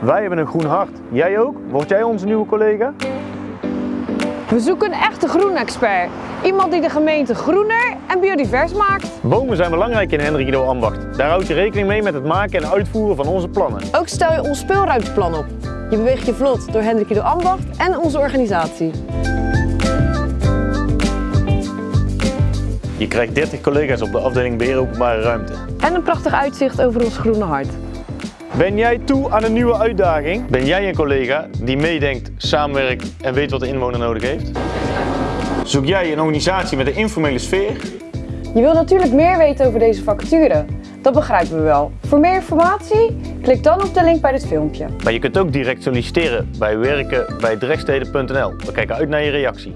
Wij hebben een groen hart. Jij ook? Word jij onze nieuwe collega? We zoeken een echte groenexpert. Iemand die de gemeente groener en biodivers maakt. Bomen zijn belangrijk in Hendrik Ido Ambacht. Daar houd je rekening mee met het maken en uitvoeren van onze plannen. Ook stel je ons speelruimteplan op. Je beweegt je vlot door Hendrik Ido Ambacht en onze organisatie. Je krijgt 30 collega's op de afdeling Beheer Openbare Ruimte. En een prachtig uitzicht over ons groene hart. Ben jij toe aan een nieuwe uitdaging? Ben jij een collega die meedenkt, samenwerkt en weet wat de inwoner nodig heeft? Zoek jij een organisatie met een informele sfeer? Je wilt natuurlijk meer weten over deze vacature. Dat begrijpen we wel. Voor meer informatie, klik dan op de link bij dit filmpje. Maar je kunt ook direct solliciteren bij werken bij. We kijken uit naar je reactie.